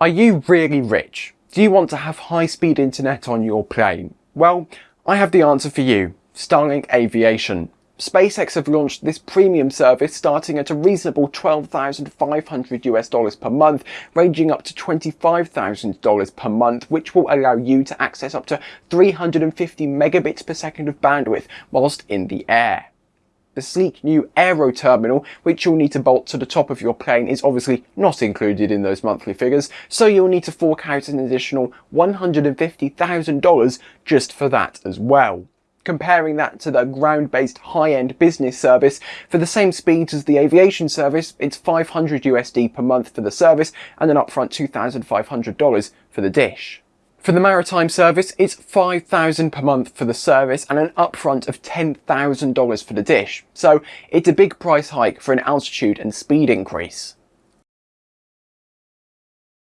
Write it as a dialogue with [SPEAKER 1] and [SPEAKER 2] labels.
[SPEAKER 1] Are you really rich? Do you want to have high-speed internet on your plane? Well, I have the answer for you. Starlink Aviation. SpaceX have launched this premium service starting at a reasonable 12,500 US dollars per month, ranging up to $25,000 per month, which will allow you to access up to 350 megabits per second of bandwidth whilst in the air. The sleek new Aero terminal, which you'll need to bolt to the top of your plane, is obviously not included in those monthly figures, so you'll need to fork out an additional $150,000 just for that as well comparing that to the ground-based high-end business service. For the same speeds as the aviation service, it's 500 USD per month for the service and an upfront $2,500 for the dish. For the maritime service, it's 5000 per month for the service and an upfront of $10,000 for the dish. So it's a big price hike for an altitude and speed increase.